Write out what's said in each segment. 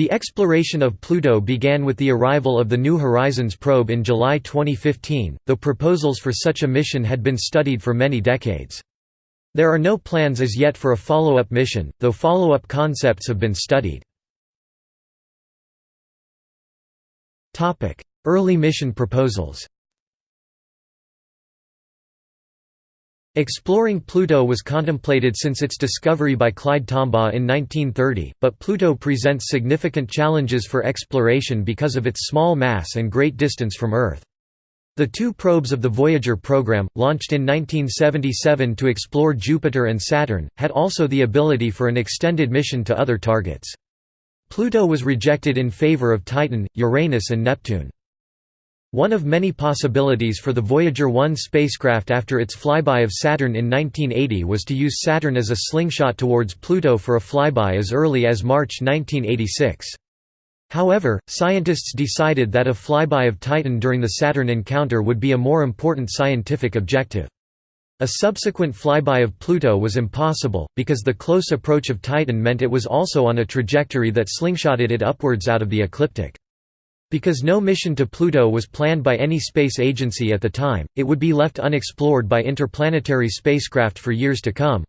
The exploration of Pluto began with the arrival of the New Horizons probe in July 2015, though proposals for such a mission had been studied for many decades. There are no plans as yet for a follow-up mission, though follow-up concepts have been studied. Early mission proposals Exploring Pluto was contemplated since its discovery by Clyde Tombaugh in 1930, but Pluto presents significant challenges for exploration because of its small mass and great distance from Earth. The two probes of the Voyager program, launched in 1977 to explore Jupiter and Saturn, had also the ability for an extended mission to other targets. Pluto was rejected in favor of Titan, Uranus and Neptune. One of many possibilities for the Voyager 1 spacecraft after its flyby of Saturn in 1980 was to use Saturn as a slingshot towards Pluto for a flyby as early as March 1986. However, scientists decided that a flyby of Titan during the Saturn encounter would be a more important scientific objective. A subsequent flyby of Pluto was impossible, because the close approach of Titan meant it was also on a trajectory that slingshotted it upwards out of the ecliptic. Because no mission to Pluto was planned by any space agency at the time, it would be left unexplored by interplanetary spacecraft for years to come.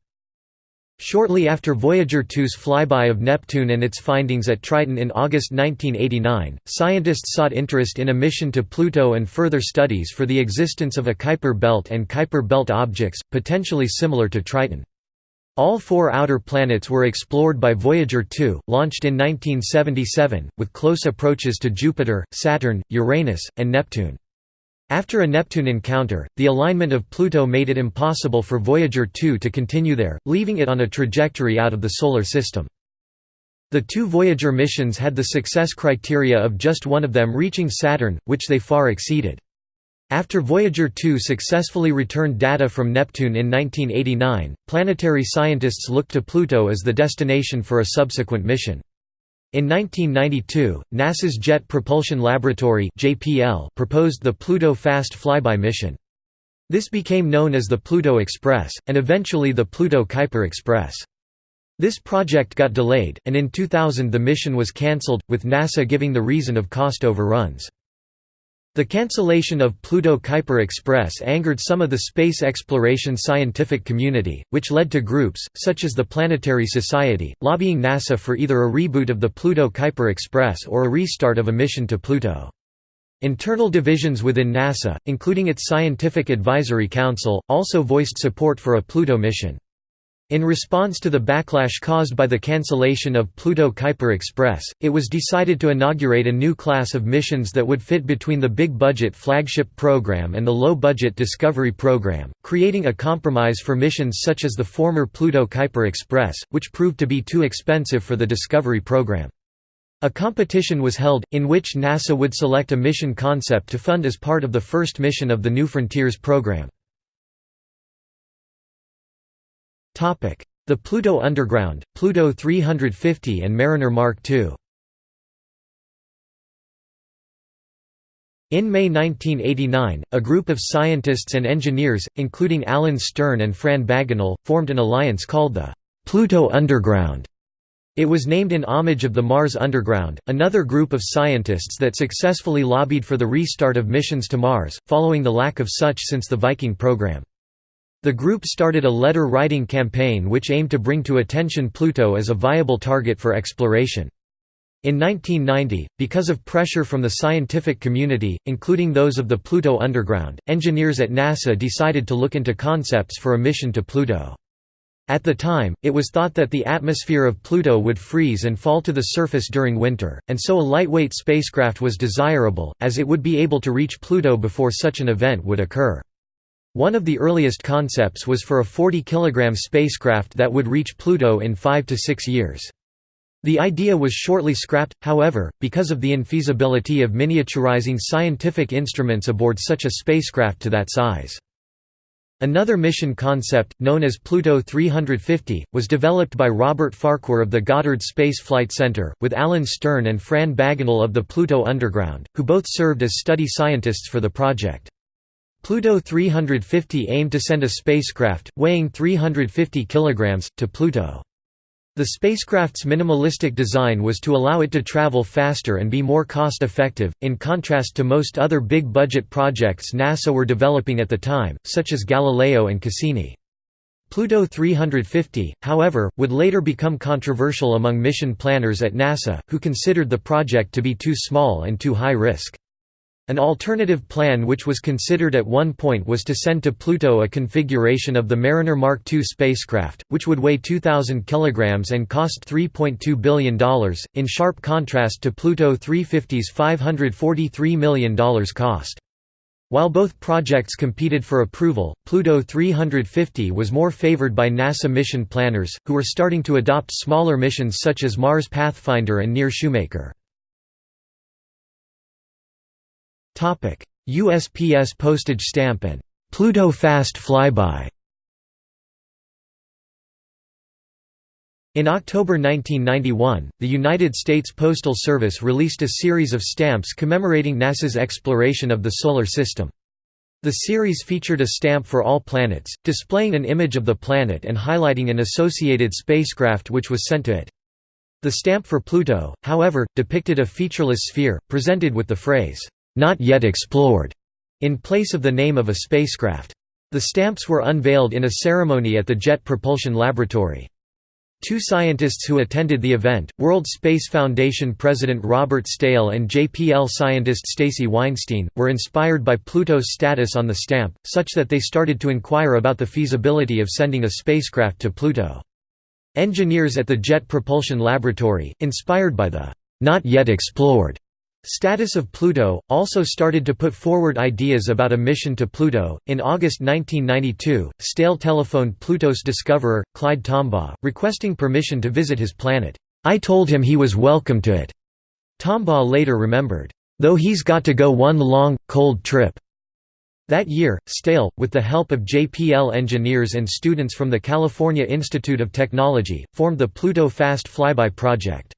Shortly after Voyager 2's flyby of Neptune and its findings at Triton in August 1989, scientists sought interest in a mission to Pluto and further studies for the existence of a Kuiper belt and Kuiper belt objects, potentially similar to Triton. All four outer planets were explored by Voyager 2, launched in 1977, with close approaches to Jupiter, Saturn, Uranus, and Neptune. After a Neptune encounter, the alignment of Pluto made it impossible for Voyager 2 to continue there, leaving it on a trajectory out of the Solar System. The two Voyager missions had the success criteria of just one of them reaching Saturn, which they far exceeded. After Voyager 2 successfully returned data from Neptune in 1989, planetary scientists looked to Pluto as the destination for a subsequent mission. In 1992, NASA's Jet Propulsion Laboratory proposed the Pluto Fast Flyby mission. This became known as the Pluto Express, and eventually the Pluto Kuiper Express. This project got delayed, and in 2000 the mission was cancelled, with NASA giving the reason of cost overruns. The cancellation of Pluto Kuiper Express angered some of the space exploration scientific community, which led to groups, such as the Planetary Society, lobbying NASA for either a reboot of the Pluto Kuiper Express or a restart of a mission to Pluto. Internal divisions within NASA, including its Scientific Advisory Council, also voiced support for a Pluto mission. In response to the backlash caused by the cancellation of Pluto Kuiper Express, it was decided to inaugurate a new class of missions that would fit between the big-budget flagship program and the low-budget Discovery program, creating a compromise for missions such as the former Pluto Kuiper Express, which proved to be too expensive for the Discovery program. A competition was held, in which NASA would select a mission concept to fund as part of the first mission of the New Frontiers program. The Pluto Underground, Pluto 350 and Mariner Mark II In May 1989, a group of scientists and engineers, including Alan Stern and Fran Bagenal, formed an alliance called the Pluto Underground. It was named in homage of the Mars Underground, another group of scientists that successfully lobbied for the restart of missions to Mars, following the lack of such since the Viking program. The group started a letter-writing campaign which aimed to bring to attention Pluto as a viable target for exploration. In 1990, because of pressure from the scientific community, including those of the Pluto Underground, engineers at NASA decided to look into concepts for a mission to Pluto. At the time, it was thought that the atmosphere of Pluto would freeze and fall to the surface during winter, and so a lightweight spacecraft was desirable, as it would be able to reach Pluto before such an event would occur. One of the earliest concepts was for a 40 kg spacecraft that would reach Pluto in five to six years. The idea was shortly scrapped, however, because of the infeasibility of miniaturizing scientific instruments aboard such a spacecraft to that size. Another mission concept, known as Pluto 350, was developed by Robert Farquhar of the Goddard Space Flight Center, with Alan Stern and Fran Bagenal of the Pluto Underground, who both served as study scientists for the project. Pluto 350 aimed to send a spacecraft, weighing 350 kg, to Pluto. The spacecraft's minimalistic design was to allow it to travel faster and be more cost-effective, in contrast to most other big-budget projects NASA were developing at the time, such as Galileo and Cassini. Pluto 350, however, would later become controversial among mission planners at NASA, who considered the project to be too small and too high risk. An alternative plan which was considered at one point was to send to Pluto a configuration of the Mariner Mark II spacecraft, which would weigh 2,000 kg and cost $3.2 billion, in sharp contrast to Pluto 350's $543 million cost. While both projects competed for approval, Pluto 350 was more favored by NASA mission planners, who were starting to adopt smaller missions such as Mars Pathfinder and Near Shoemaker. USPS postage stamp and Pluto Fast Flyby In October 1991, the United States Postal Service released a series of stamps commemorating NASA's exploration of the Solar System. The series featured a stamp for all planets, displaying an image of the planet and highlighting an associated spacecraft which was sent to it. The stamp for Pluto, however, depicted a featureless sphere, presented with the phrase, "'Not yet explored' in place of the name of a spacecraft. The stamps were unveiled in a ceremony at the Jet Propulsion Laboratory. Two scientists who attended the event, World Space Foundation President Robert Staehle and JPL scientist Stacy Weinstein, were inspired by Pluto's status on the stamp, such that they started to inquire about the feasibility of sending a spacecraft to Pluto. Engineers at the Jet Propulsion Laboratory, inspired by the not yet explored Status of Pluto also started to put forward ideas about a mission to Pluto. In August 1992, Staehle telephoned Pluto's discoverer, Clyde Tombaugh, requesting permission to visit his planet. I told him he was welcome to it. Tombaugh later remembered, though he's got to go one long, cold trip. That year, Staehle, with the help of JPL engineers and students from the California Institute of Technology, formed the Pluto Fast Flyby project.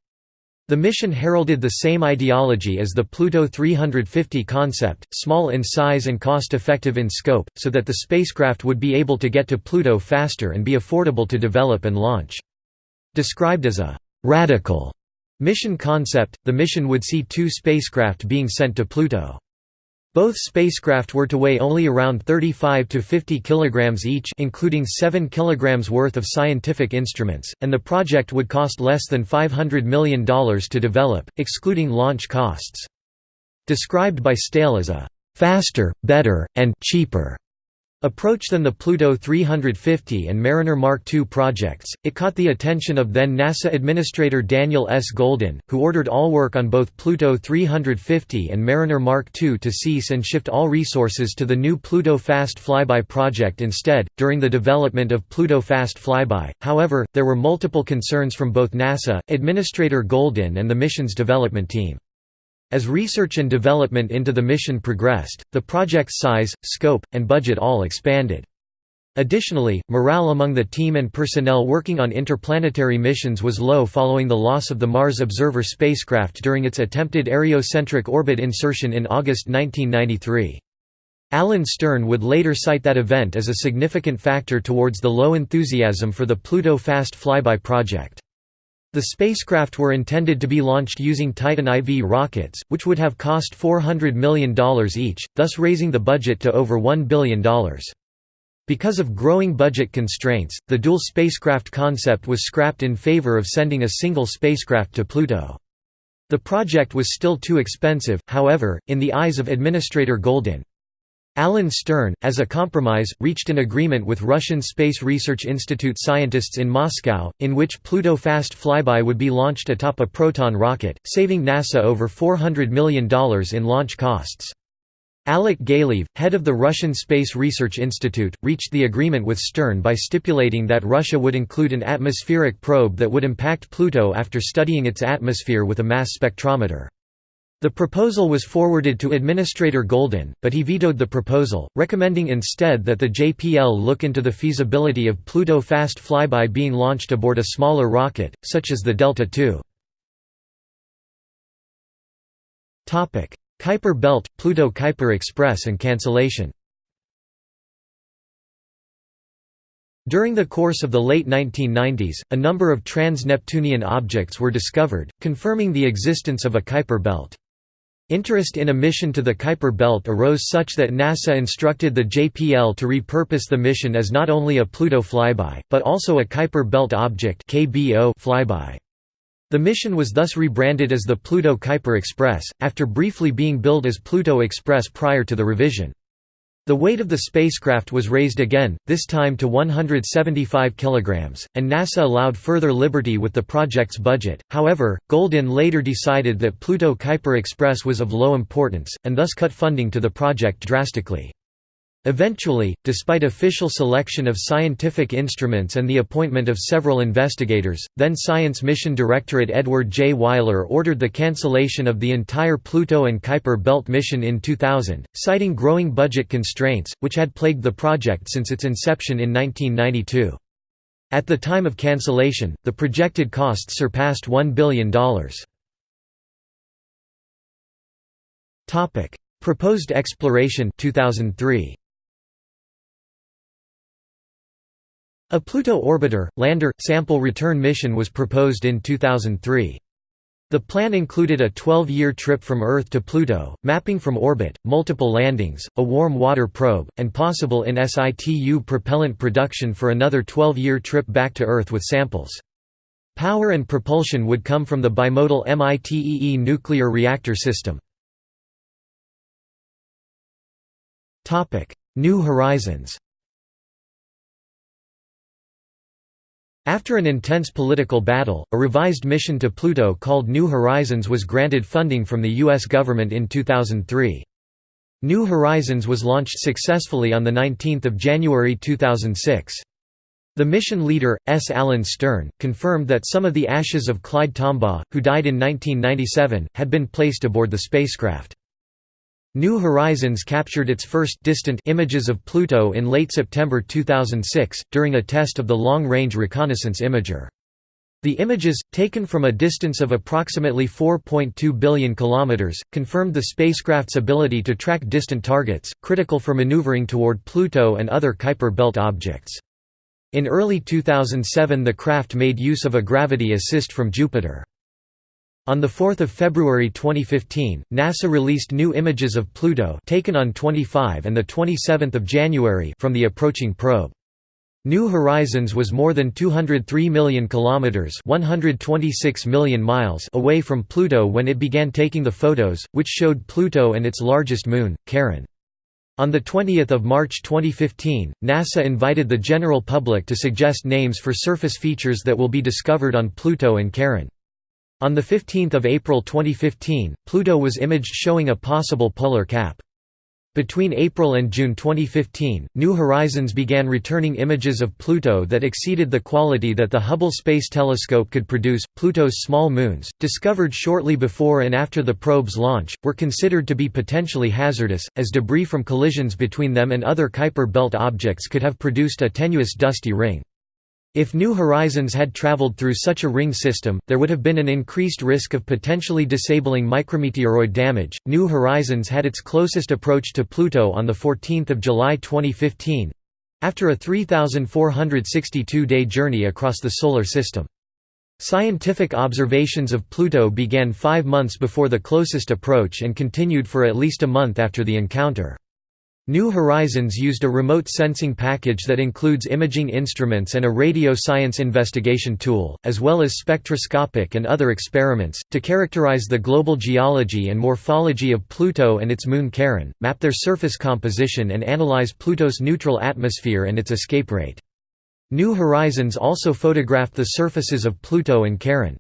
The mission heralded the same ideology as the Pluto 350 concept, small in size and cost-effective in scope, so that the spacecraft would be able to get to Pluto faster and be affordable to develop and launch. Described as a «radical» mission concept, the mission would see two spacecraft being sent to Pluto. Both spacecraft were to weigh only around 35 to 50 kilograms each including 7 kilograms worth of scientific instruments, and the project would cost less than $500 million to develop, excluding launch costs. Described by Staehle as a «faster, better, and cheaper» approach than the Pluto 350 and Mariner Mark II projects, it caught the attention of then NASA Administrator Daniel S. Goldin, who ordered all work on both Pluto 350 and Mariner Mark II to cease and shift all resources to the new Pluto Fast Flyby project instead. During the development of Pluto Fast Flyby, however, there were multiple concerns from both NASA, Administrator Goldin, and the mission's development team. As research and development into the mission progressed, the project's size, scope, and budget all expanded. Additionally, morale among the team and personnel working on interplanetary missions was low following the loss of the Mars Observer spacecraft during its attempted areocentric orbit insertion in August 1993. Alan Stern would later cite that event as a significant factor towards the low enthusiasm for the Pluto Fast Flyby project. The spacecraft were intended to be launched using Titan IV rockets, which would have cost $400 million each, thus raising the budget to over $1 billion. Because of growing budget constraints, the dual spacecraft concept was scrapped in favor of sending a single spacecraft to Pluto. The project was still too expensive, however, in the eyes of Administrator Goldin. Alan Stern, as a compromise, reached an agreement with Russian Space Research Institute scientists in Moscow, in which Pluto Fast Flyby would be launched atop a Proton rocket, saving NASA over $400 million in launch costs. Alek Galeev, head of the Russian Space Research Institute, reached the agreement with Stern by stipulating that Russia would include an atmospheric probe that would impact Pluto after studying its atmosphere with a mass spectrometer. The proposal was forwarded to Administrator Goldin, but he vetoed the proposal, recommending instead that the JPL look into the feasibility of Pluto Fast Flyby being launched aboard a smaller rocket, such as the Delta II. Kuiper Belt, Pluto Kuiper Express and cancellation During the course of the late 1990s, a number of trans-Neptunian objects were discovered, confirming the existence of a Kuiper belt. Interest in a mission to the Kuiper belt arose such that NASA instructed the JPL to repurpose the mission as not only a Pluto flyby, but also a Kuiper belt object flyby. The mission was thus rebranded as the Pluto Kuiper Express, after briefly being billed as Pluto Express prior to the revision. The weight of the spacecraft was raised again, this time to 175 kg, and NASA allowed further liberty with the project's budget. However, Goldin later decided that Pluto Kuiper Express was of low importance, and thus cut funding to the project drastically. Eventually, despite official selection of scientific instruments and the appointment of several investigators, then Science Mission Directorate Edward J. Weiler ordered the cancellation of the entire Pluto and Kuiper Belt mission in 2000, citing growing budget constraints, which had plagued the project since its inception in 1992. At the time of cancellation, the projected costs surpassed $1 billion. Proposed exploration 2003. A Pluto orbiter, lander, sample return mission was proposed in 2003. The plan included a 12-year trip from Earth to Pluto, mapping from orbit, multiple landings, a warm water probe, and possible in situ propellant production for another 12-year trip back to Earth with samples. Power and propulsion would come from the bimodal MITEE nuclear reactor system. New Horizons After an intense political battle, a revised mission to Pluto called New Horizons was granted funding from the U.S. government in 2003. New Horizons was launched successfully on 19 January 2006. The mission leader, S. Alan Stern, confirmed that some of the ashes of Clyde Tombaugh, who died in 1997, had been placed aboard the spacecraft. New Horizons captured its first distant images of Pluto in late September 2006, during a test of the Long-Range Reconnaissance Imager. The images, taken from a distance of approximately 4.2 billion kilometers, confirmed the spacecraft's ability to track distant targets, critical for maneuvering toward Pluto and other Kuiper belt objects. In early 2007 the craft made use of a gravity assist from Jupiter. On 4 February 2015, NASA released new images of Pluto taken on 25 and 27 January from the approaching probe. New Horizons was more than 203 million kilometers, 126 million miles away from Pluto when it began taking the photos, which showed Pluto and its largest moon, Charon. On 20 March 2015, NASA invited the general public to suggest names for surface features that will be discovered on Pluto and Charon. On 15 April 2015, Pluto was imaged showing a possible polar cap. Between April and June 2015, New Horizons began returning images of Pluto that exceeded the quality that the Hubble Space Telescope could produce. Pluto's small moons, discovered shortly before and after the probe's launch, were considered to be potentially hazardous, as debris from collisions between them and other Kuiper belt objects could have produced a tenuous dusty ring. If New Horizons had traveled through such a ring system, there would have been an increased risk of potentially disabling micrometeoroid damage. New Horizons had its closest approach to Pluto on the 14th of July 2015 after a 3,462 day journey across the Solar System. Scientific observations of Pluto began five months before the closest approach and continued for at least a month after the encounter. New Horizons used a remote sensing package that includes imaging instruments and a radio science investigation tool, as well as spectroscopic and other experiments, to characterize the global geology and morphology of Pluto and its moon Charon, map their surface composition and analyze Pluto's neutral atmosphere and its escape rate. New Horizons also photographed the surfaces of Pluto and Charon.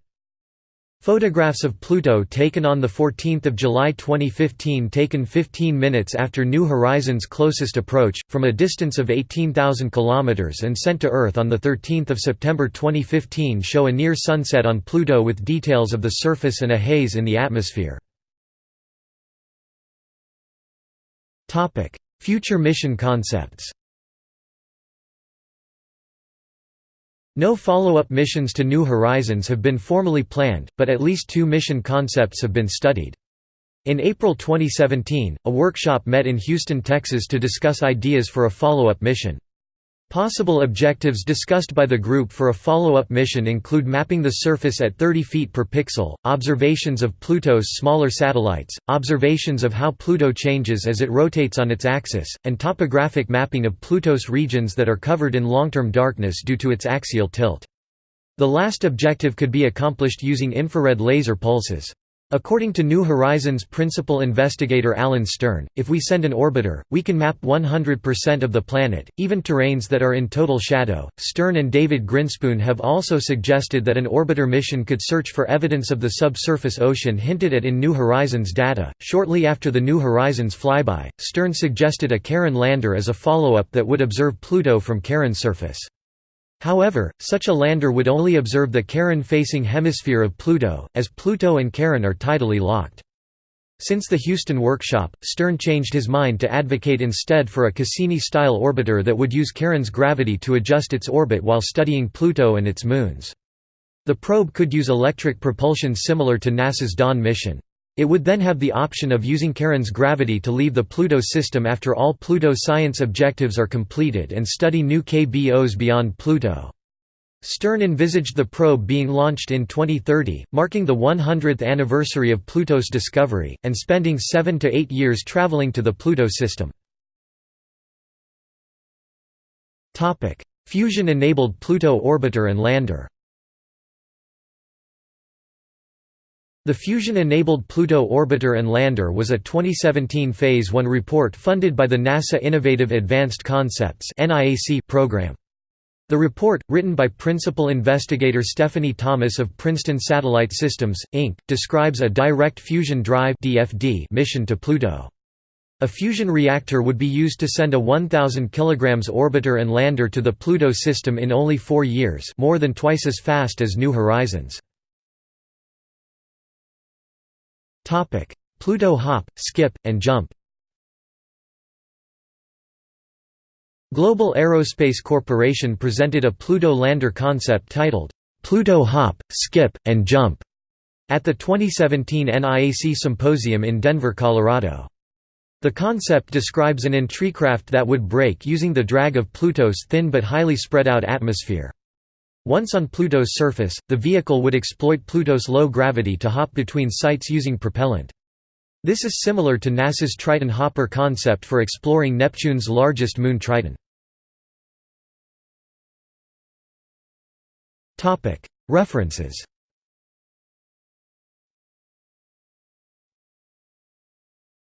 Photographs of Pluto taken on 14 July 2015 taken 15 minutes after New Horizons' closest approach, from a distance of 18,000 km and sent to Earth on 13 September 2015 show a near sunset on Pluto with details of the surface and a haze in the atmosphere. Future mission concepts No follow-up missions to New Horizons have been formally planned, but at least two mission concepts have been studied. In April 2017, a workshop met in Houston, Texas to discuss ideas for a follow-up mission. Possible objectives discussed by the group for a follow-up mission include mapping the surface at 30 feet per pixel, observations of Pluto's smaller satellites, observations of how Pluto changes as it rotates on its axis, and topographic mapping of Pluto's regions that are covered in long-term darkness due to its axial tilt. The last objective could be accomplished using infrared laser pulses. According to New Horizons principal investigator Alan Stern, if we send an orbiter, we can map 100% of the planet, even terrains that are in total shadow. Stern and David Grinspoon have also suggested that an orbiter mission could search for evidence of the subsurface ocean hinted at in New Horizons data. Shortly after the New Horizons flyby, Stern suggested a Charon lander as a follow up that would observe Pluto from Charon's surface. However, such a lander would only observe the Charon-facing hemisphere of Pluto, as Pluto and Charon are tidally locked. Since the Houston workshop, Stern changed his mind to advocate instead for a Cassini-style orbiter that would use Charon's gravity to adjust its orbit while studying Pluto and its moons. The probe could use electric propulsion similar to NASA's Dawn mission. It would then have the option of using Charon's gravity to leave the Pluto system after all Pluto science objectives are completed and study new KBOs beyond Pluto. Stern envisaged the probe being launched in 2030, marking the 100th anniversary of Pluto's discovery, and spending seven to eight years traveling to the Pluto system. Fusion-enabled Pluto orbiter and lander The fusion-enabled Pluto orbiter and lander was a 2017 Phase 1 report funded by the NASA Innovative Advanced Concepts program. The report, written by principal investigator Stephanie Thomas of Princeton Satellite Systems, Inc., describes a direct fusion drive mission to Pluto. A fusion reactor would be used to send a 1,000 kg orbiter and lander to the Pluto system in only four years more than twice as fast as New Horizons. Topic: Pluto hop, skip, and jump. Global Aerospace Corporation presented a Pluto lander concept titled, Pluto Hop, Skip, and Jump at the 2017 NIAC Symposium in Denver, Colorado. The concept describes an entrycraft that would brake using the drag of Pluto's thin but highly spread out atmosphere. Once on Pluto's surface, the vehicle would exploit Pluto's low gravity to hop between sites using propellant. This is similar to NASA's Triton Hopper concept for exploring Neptune's largest moon Triton. References